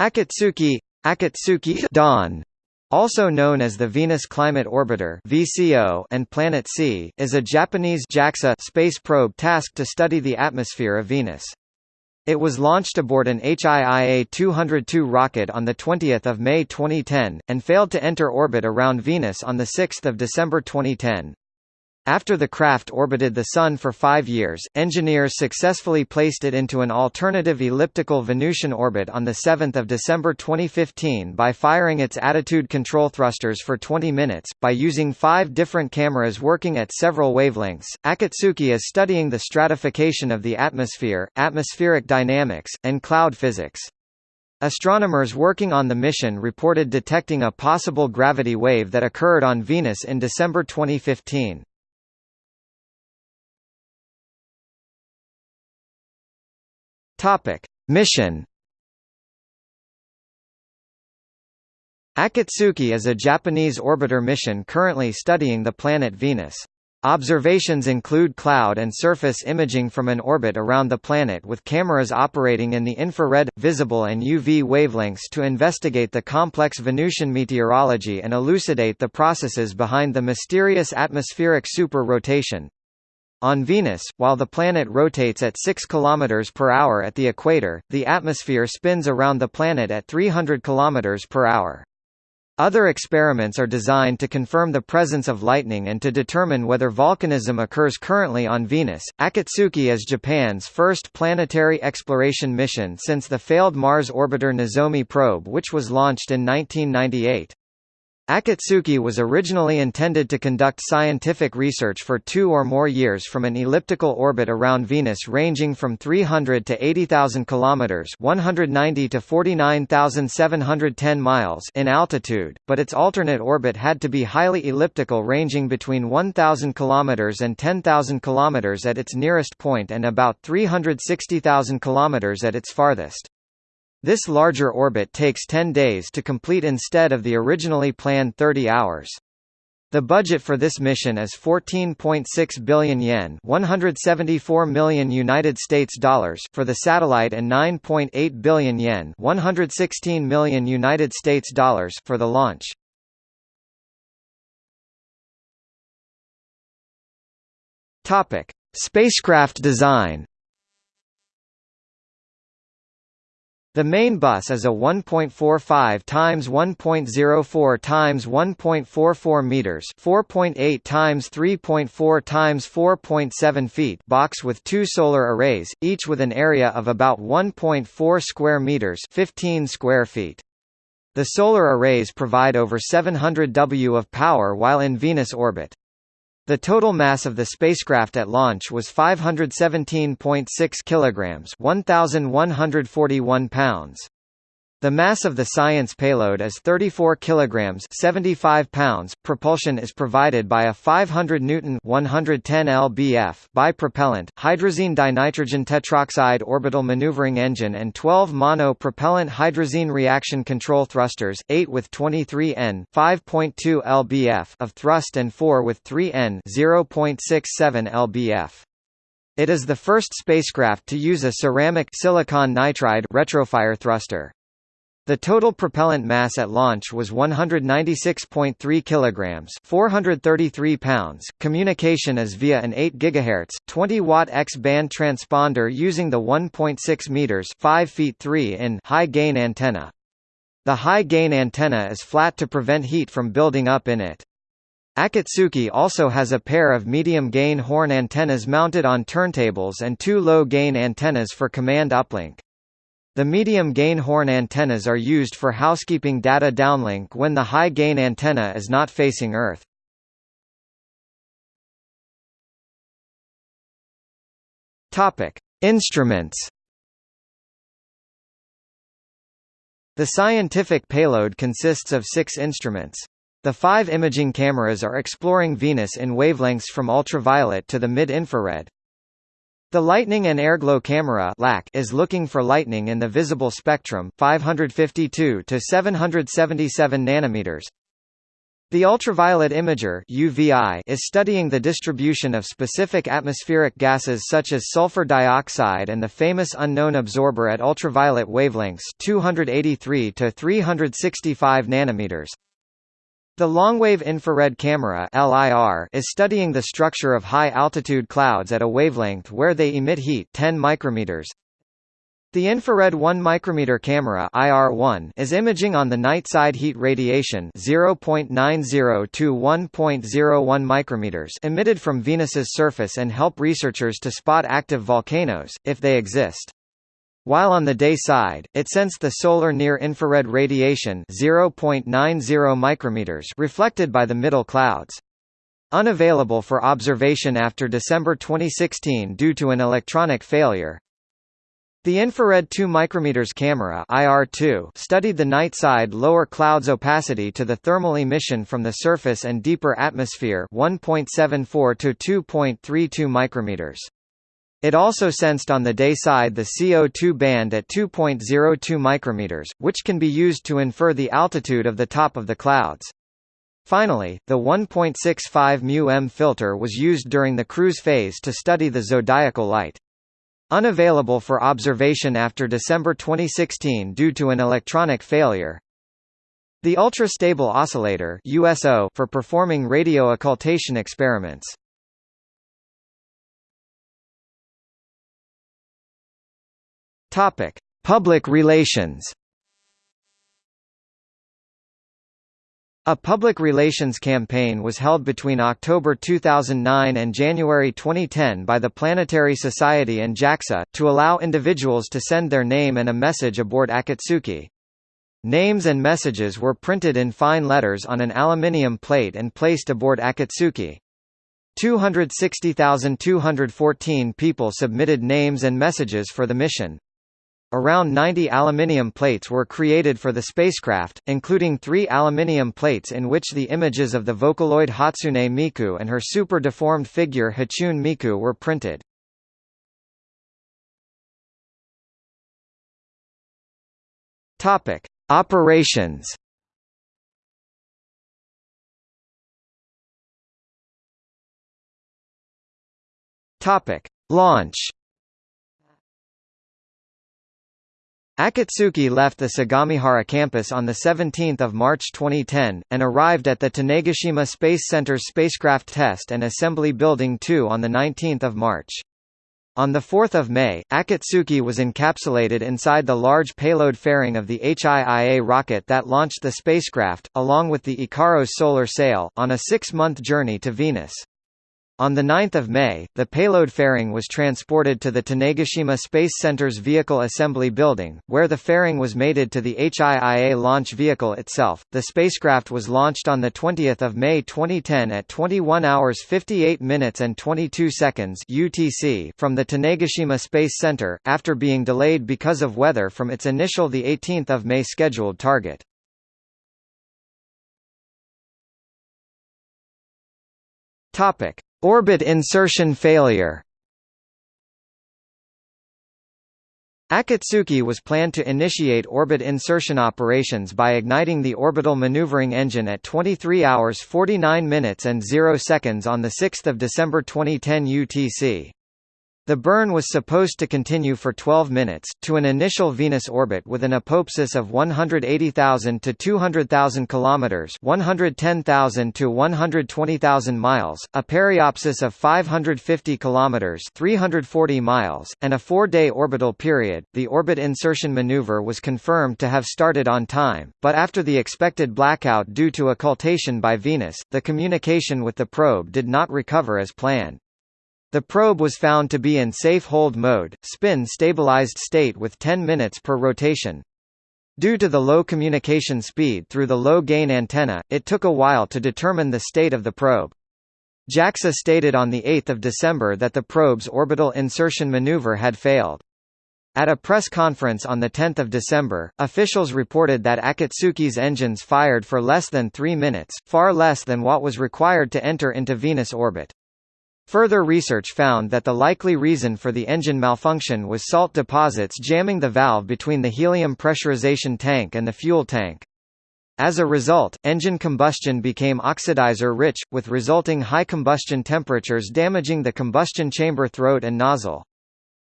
Akatsuki, Akatsuki Dawn, also known as the Venus Climate Orbiter (VCO) and Planet C, is a Japanese JAXA space probe tasked to study the atmosphere of Venus. It was launched aboard an HIIA-202 rocket on 20 May 2010, and failed to enter orbit around Venus on 6 December 2010. After the craft orbited the Sun for five years, engineers successfully placed it into an alternative elliptical Venusian orbit on 7 December 2015 by firing its attitude control thrusters for 20 minutes. By using five different cameras working at several wavelengths, Akatsuki is studying the stratification of the atmosphere, atmospheric dynamics, and cloud physics. Astronomers working on the mission reported detecting a possible gravity wave that occurred on Venus in December 2015. Topic: Mission. Akatsuki is a Japanese orbiter mission currently studying the planet Venus. Observations include cloud and surface imaging from an orbit around the planet with cameras operating in the infrared, visible and UV wavelengths to investigate the complex Venusian meteorology and elucidate the processes behind the mysterious atmospheric super-rotation. On Venus, while the planet rotates at 6 km per hour at the equator, the atmosphere spins around the planet at 300 km per hour. Other experiments are designed to confirm the presence of lightning and to determine whether volcanism occurs currently on Venus. Akatsuki is Japan's first planetary exploration mission since the failed Mars orbiter Nozomi probe which was launched in 1998. Akatsuki was originally intended to conduct scientific research for two or more years from an elliptical orbit around Venus ranging from 300 to 80,000 kilometers (190 to 49,710 miles) in altitude, but its alternate orbit had to be highly elliptical ranging between 1,000 kilometers and 10,000 kilometers at its nearest point and about 360,000 kilometers at its farthest. This larger orbit takes 10 days to complete instead of the originally planned 30 hours. The budget for this mission is 14.6 billion yen, 174 million United States dollars for the satellite and 9.8 billion yen, 116 million United States dollars for the launch. Topic: Spacecraft design. The main bus is a 1.45 times 1.04 times 1.44 meters, 4.8 times 3.4 times 4.7 feet box with two solar arrays, each with an area of about 1.4 square meters, 15 square feet. The solar arrays provide over 700 W of power while in Venus orbit. The total mass of the spacecraft at launch was 517.6 kilograms, 1141 pounds. The mass of the science payload is 34 kilograms, 75 pounds. Propulsion is provided by a 500 Newton, 110 lbf bipropellant hydrazine dinitrogen tetroxide orbital maneuvering engine and 12 mono-propellant hydrazine reaction control thrusters, 8 with 23 N, 5.2 lbf of thrust and 4 with 3 N, 0.67 lbf. It is the first spacecraft to use a ceramic silicon nitride retrofire thruster. The total propellant mass at launch was 196.3 kilograms, 433 pounds. Communication is via an 8 GHz, 20 watt X-band transponder using the 1.6 meters, 5 feet 3 in high-gain antenna. The high-gain antenna is flat to prevent heat from building up in it. Akatsuki also has a pair of medium-gain horn antennas mounted on turntables and two low-gain antennas for command uplink. The medium-gain horn antennas are used for housekeeping data downlink when the high-gain antenna is not facing Earth. Topic: Instruments. The scientific payload consists of six instruments. The five imaging cameras are exploring Venus in wavelengths from ultraviolet to the mid-infrared. The Lightning and Airglow camera is looking for lightning in the visible spectrum 552 to 777 nanometers. The ultraviolet imager UVI is studying the distribution of specific atmospheric gases such as sulfur dioxide and the famous unknown absorber at ultraviolet wavelengths 283 to 365 nanometers. The longwave infrared camera LIR is studying the structure of high-altitude clouds at a wavelength where they emit heat 10 micrometers. The infrared 1 micrometer camera IR1 is imaging on the night side heat radiation 0.90 to 1.01 micrometers emitted from Venus's surface and help researchers to spot active volcanoes if they exist. While on the day side, it sensed the solar near-infrared radiation 0.90 micrometers reflected by the middle clouds. Unavailable for observation after December 2016 due to an electronic failure, the infrared 2 micrometers camera IR2 studied the night side lower clouds opacity to the thermal emission from the surface and deeper atmosphere 1.74 to 2.32 micrometers. It also sensed on the day side the CO2 band at 2.02 micrometers, which can be used to infer the altitude of the top of the clouds. Finally, the 1.65 μm filter was used during the cruise phase to study the zodiacal light. Unavailable for observation after December 2016 due to an electronic failure. The ultra-stable oscillator USO for performing radio occultation experiments. Topic: Public relations. A public relations campaign was held between October 2009 and January 2010 by the Planetary Society and JAXA, to allow individuals to send their name and a message aboard Akatsuki. Names and messages were printed in fine letters on an aluminium plate and placed aboard Akatsuki. 260,214 people submitted names and messages for the mission. Around 90 aluminium plates were created for the spacecraft, including three aluminium plates in which the images of the Vocaloid Hatsune Miku and her super-deformed figure Hachune Miku were printed. Topic: Operations. Topic: Launch. Akatsuki left the Sagamihara campus on 17 March 2010, and arrived at the Tanegashima Space Center's Spacecraft Test and Assembly Building 2 on 19 March. On 4 May, Akatsuki was encapsulated inside the large payload fairing of the HIIA rocket that launched the spacecraft, along with the Ikaros solar sail, on a six-month journey to Venus. On 9 May, the payload fairing was transported to the Tanegashima Space Center's Vehicle Assembly Building, where the fairing was mated to the HIIA launch vehicle itself. The spacecraft was launched on 20 May 2010 at 21 hours 58 minutes and 22 seconds UTC from the Tanegashima Space Center, after being delayed because of weather from its initial 18 May scheduled target. Topic. Orbit insertion failure Akatsuki was planned to initiate orbit insertion operations by igniting the orbital maneuvering engine at 23 hours 49 minutes and 0 seconds on 6 December 2010 UTC. The burn was supposed to continue for 12 minutes, to an initial Venus orbit with an apoapsis of 180,000 to 200,000 km 110,000 to 120,000 miles, a periapsis of 550 km 340 miles, and a four-day orbital period. The orbit insertion maneuver was confirmed to have started on time, but after the expected blackout due to occultation by Venus, the communication with the probe did not recover as planned. The probe was found to be in safe hold mode, spin-stabilized state with 10 minutes per rotation. Due to the low communication speed through the low-gain antenna, it took a while to determine the state of the probe. JAXA stated on 8 December that the probe's orbital insertion maneuver had failed. At a press conference on 10 December, officials reported that Akatsuki's engines fired for less than three minutes, far less than what was required to enter into Venus orbit. Further research found that the likely reason for the engine malfunction was salt deposits jamming the valve between the helium pressurization tank and the fuel tank. As a result, engine combustion became oxidizer-rich, with resulting high combustion temperatures damaging the combustion chamber throat and nozzle.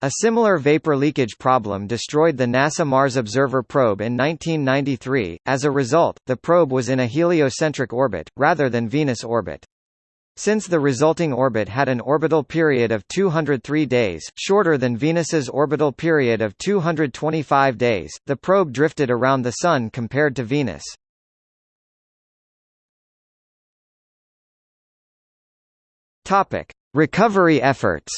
A similar vapor leakage problem destroyed the NASA Mars Observer probe in 1993. As a result, the probe was in a heliocentric orbit, rather than Venus orbit. Since the resulting orbit had an orbital period of 203 days, shorter than Venus's orbital period of 225 days, the probe drifted around the Sun compared to Venus. Recovery efforts.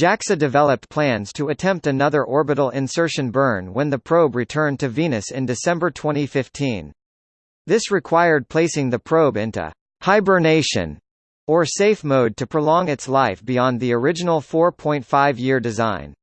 JAXA developed plans to attempt another orbital insertion burn when the probe returned to Venus in December 2015. This required placing the probe into hibernation or safe mode to prolong its life beyond the original 4.5-year design.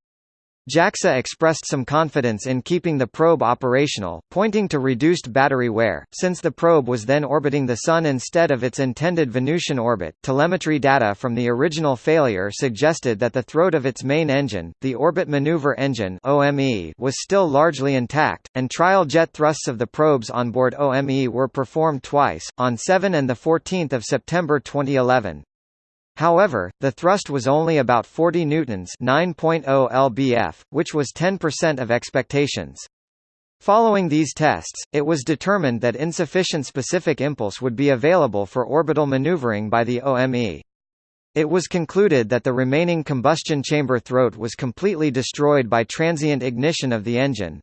JAXA expressed some confidence in keeping the probe operational, pointing to reduced battery wear, since the probe was then orbiting the Sun instead of its intended Venusian orbit. Telemetry data from the original failure suggested that the throat of its main engine, the Orbit Maneuver Engine (OME), was still largely intact, and trial jet thrusts of the probes onboard OME were performed twice, on 7 and 14 September 2011. However, the thrust was only about 40 newtons, 9.0 lbf, which was 10% of expectations. Following these tests, it was determined that insufficient specific impulse would be available for orbital maneuvering by the OME. It was concluded that the remaining combustion chamber throat was completely destroyed by transient ignition of the engine.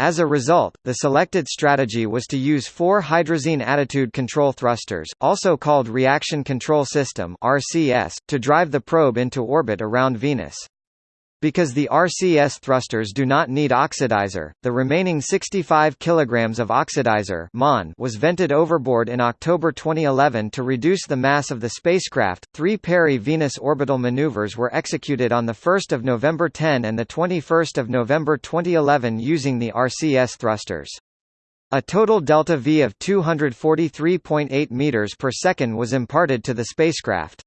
As a result, the selected strategy was to use four hydrazine attitude control thrusters, also called reaction control system (RCS), to drive the probe into orbit around Venus. Because the RCS thrusters do not need oxidizer, the remaining 65 kg of oxidizer was vented overboard in October 2011 to reduce the mass of the spacecraft. Three peri-Venus orbital maneuvers were executed on 1 November 10 and 21 November 2011 using the RCS thrusters. A total delta V of 243.8 meters per second was imparted to the spacecraft.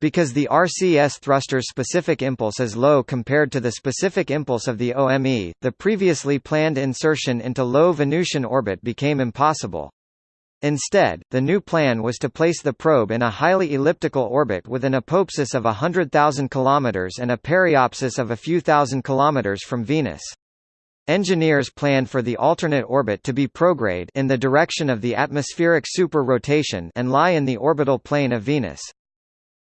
Because the RCS thruster's specific impulse is low compared to the specific impulse of the OME, the previously planned insertion into low Venusian orbit became impossible. Instead, the new plan was to place the probe in a highly elliptical orbit with an apoapsis of 100,000 km and a periapsis of a few thousand kilometers from Venus. Engineers planned for the alternate orbit to be prograde in the direction of the atmospheric super-rotation and lie in the orbital plane of Venus.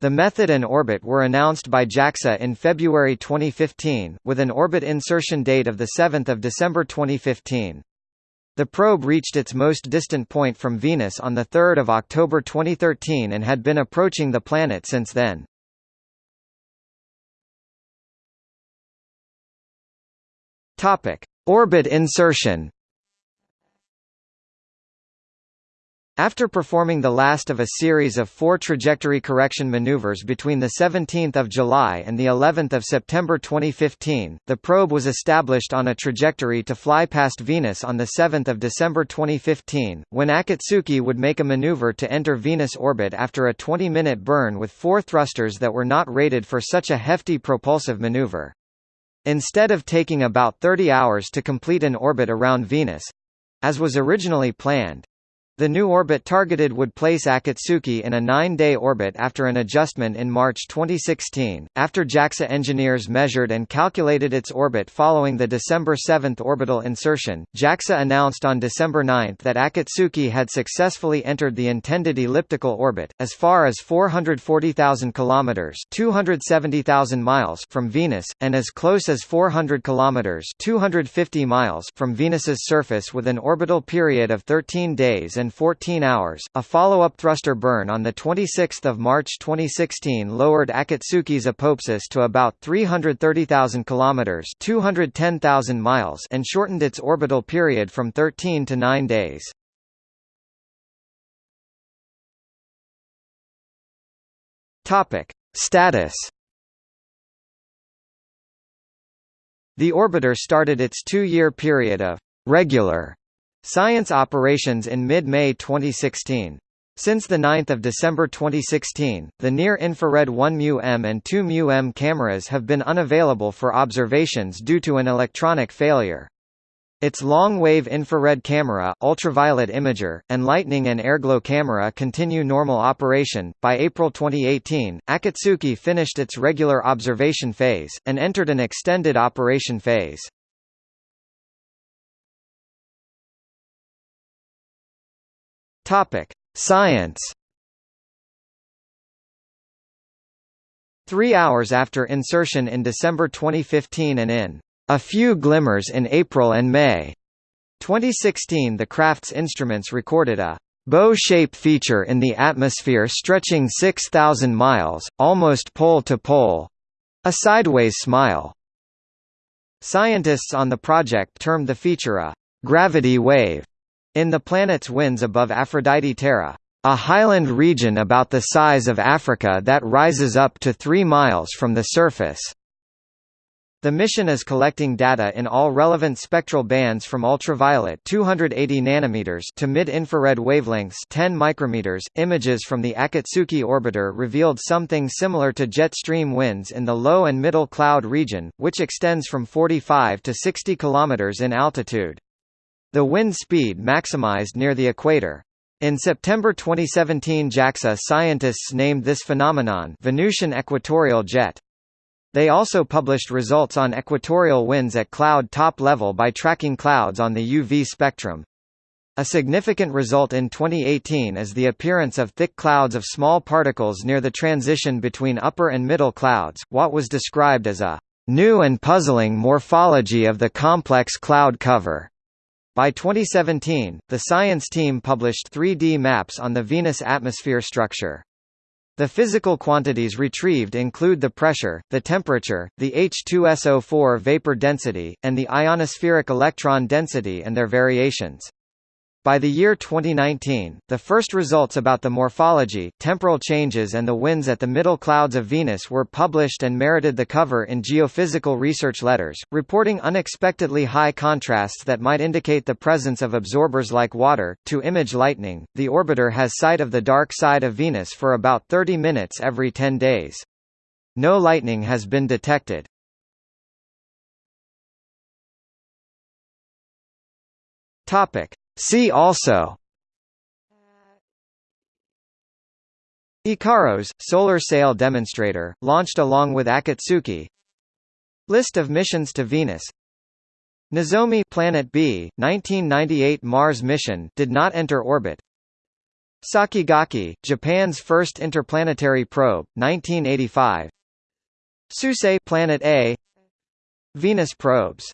The method and orbit were announced by JAXA in February 2015, with an orbit insertion date of 7 December 2015. The probe reached its most distant point from Venus on 3 October 2013 and had been approaching the planet since then. Orbit insertion After performing the last of a series of four trajectory correction maneuvers between 17 July and of September 2015, the probe was established on a trajectory to fly past Venus on 7 December 2015, when Akatsuki would make a maneuver to enter Venus orbit after a 20-minute burn with four thrusters that were not rated for such a hefty propulsive maneuver. Instead of taking about 30 hours to complete an orbit around Venus—as was originally planned, the new orbit targeted would place Akatsuki in a nine-day orbit after an adjustment in March 2016. After JAXA engineers measured and calculated its orbit following the December 7 orbital insertion, JAXA announced on December 9 that Akatsuki had successfully entered the intended elliptical orbit, as far as 440,000 kilometers (270,000 miles) from Venus, and as close as 400 kilometers (250 miles) from Venus's surface with an orbital period of 13 days and and 14 hours. A follow-up thruster burn on the 26th of March 2016 lowered Akatsuki's apoapsis to about 330,000 kilometers, 210,000 miles, and shortened its orbital period from 13 to 9 days. Topic: Status The orbiter started its two-year period of regular Science operations in mid-May 2016. Since 9 December 2016, the near-infrared 1μm and 2μm cameras have been unavailable for observations due to an electronic failure. Its long-wave infrared camera, ultraviolet imager, and lightning and airglow camera continue normal operation. By April 2018, Akatsuki finished its regular observation phase, and entered an extended operation phase. Topic: Science. Three hours after insertion in December 2015 and in a few glimmers in April and May. 2016 the craft's instruments recorded a bow-shape feature in the atmosphere stretching 6,000 miles, almost pole to pole. A sideways smile. Scientists on the project termed the feature a gravity wave in the planet's winds above Aphrodite Terra, a highland region about the size of Africa that rises up to 3 miles from the surface. The mission is collecting data in all relevant spectral bands from ultraviolet 280 nanometers to mid-infrared wavelengths 10 micrometers. Images from the Akatsuki orbiter revealed something similar to jet stream winds in the low and middle cloud region, which extends from 45 to 60 kilometers in altitude. The wind speed maximized near the equator. In September 2017 JAXA scientists named this phenomenon Venusian equatorial jet. They also published results on equatorial winds at cloud top level by tracking clouds on the UV spectrum. A significant result in 2018 is the appearance of thick clouds of small particles near the transition between upper and middle clouds, what was described as a new and puzzling morphology of the complex cloud cover. By 2017, the science team published 3D maps on the Venus atmosphere structure. The physical quantities retrieved include the pressure, the temperature, the H2SO4 vapor density, and the ionospheric electron density and their variations. By the year 2019, the first results about the morphology, temporal changes and the winds at the middle clouds of Venus were published and merited the cover in Geophysical Research Letters, reporting unexpectedly high contrasts that might indicate the presence of absorbers like water. To image lightning, the orbiter has sight of the dark side of Venus for about 30 minutes every 10 days. No lightning has been detected. Topic: See also. Ikaros, solar sail demonstrator, launched along with Akatsuki. List of missions to Venus. Nozomi Planet B, 1998 Mars mission did not enter orbit. Sakigake, Japan's first interplanetary probe, 1985 Suisei Planet A. Venus probes